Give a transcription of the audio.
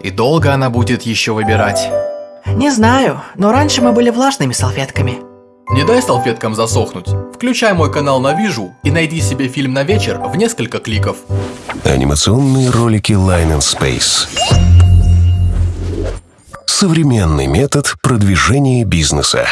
И долго она будет еще выбирать? Не знаю, но раньше мы были влажными салфетками. Не дай салфеткам засохнуть. Включай мой канал на Вижу и найди себе фильм на вечер в несколько кликов. Анимационные ролики Line and Space. Современный метод продвижения бизнеса.